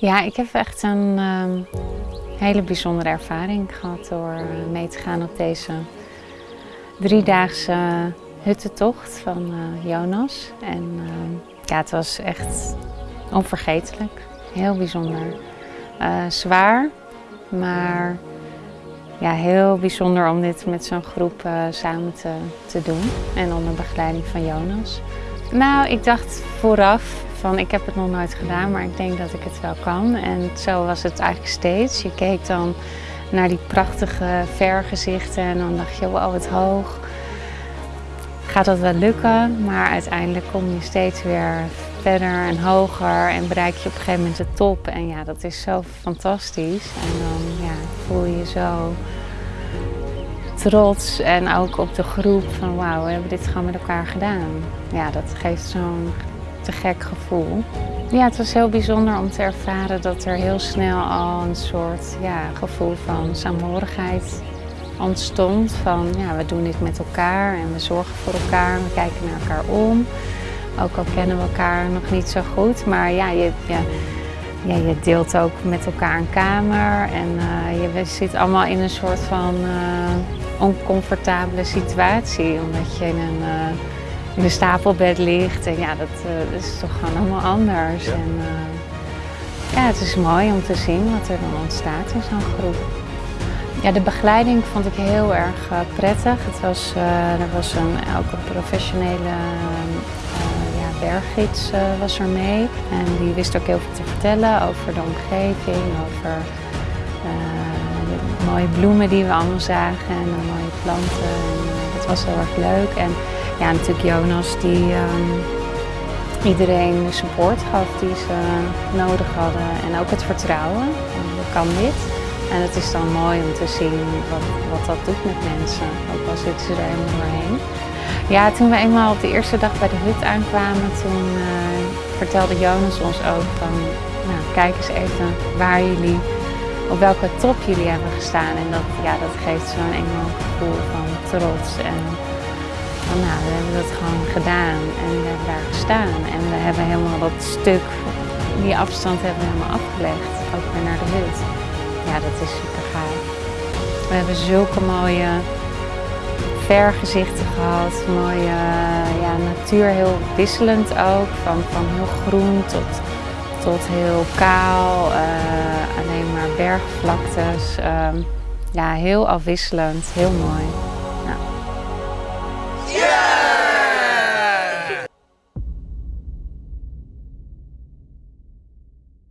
Ja, ik heb echt een ehm, hele bijzondere ervaring gehad door eh, mee te gaan op deze driedaagse huttentocht van eh, Jonas. En ehm, ja, het was echt onvergetelijk. Heel bijzonder. Eh, zwaar, maar ja, heel bijzonder om dit met zo'n groep samen te, te doen. En onder begeleiding van Jonas. Nou, ik dacht vooraf van ik heb het nog nooit gedaan, maar ik denk dat ik het wel kan. En zo was het eigenlijk steeds. Je keek dan naar die prachtige vergezichten en dan dacht je, wow, wat hoog. Gaat dat wel lukken? Maar uiteindelijk kom je steeds weer verder en hoger en bereik je op een gegeven moment de top. En ja, dat is zo fantastisch. En dan ja, voel je je zo trots en ook op de groep van wauw, we hebben dit gewoon met elkaar gedaan. Ja, dat geeft zo'n gek gevoel. Ja, het was heel bijzonder om te ervaren dat er heel snel al een soort ja, gevoel van saamhorigheid ontstond. Van ja, we doen dit met elkaar en we zorgen voor elkaar, we kijken naar elkaar om. Ook al kennen we elkaar nog niet zo goed, maar ja, je, ja, je deelt ook met elkaar een kamer en uh, je zit allemaal in een soort van uh, oncomfortabele situatie, omdat je in een uh, in een stapelbed ligt. En ja, dat, uh, is toch gewoon allemaal anders. Ja. En, uh, ja, het is mooi om te zien wat er dan ontstaat in zo'n groep. Ja, de begeleiding vond ik heel erg uh, prettig. Het was, er was een, ook een professionele ja, berggids was er mee. En die wist ook heel veel te vertellen over de omgeving, over de mooie bloemen die we allemaal zagen en de mooie planten. En, dat was heel erg leuk. En, ja, natuurlijk Jonas die um, iedereen de support gaf die ze nodig hadden en ook het vertrouwen. En kan dit. En het is dan mooi om te zien wat, wat dat doet met mensen, ook al zitten ze er helemaal doorheen. Ja, toen we eenmaal op de eerste dag bij de hut aankwamen, toen uh, vertelde Jonas ons ook van, nou kijk eens even waar jullie, op welke top jullie hebben gestaan. En dat, ja, dat geeft zo'n enorm gevoel van trots. En, nou, we hebben dat gewoon gedaan en we hebben daar gestaan. En we hebben helemaal dat stuk, die afstand hebben we helemaal afgelegd, ook weer naar de hut. Ja, dat is super gaaf. We hebben zulke mooie vergezichten gehad, mooie ja, natuur, heel wisselend ook, van, van heel groen tot, tot heel kaal, uh, alleen maar bergvlaktes. Uh, ja, heel afwisselend, heel mooi.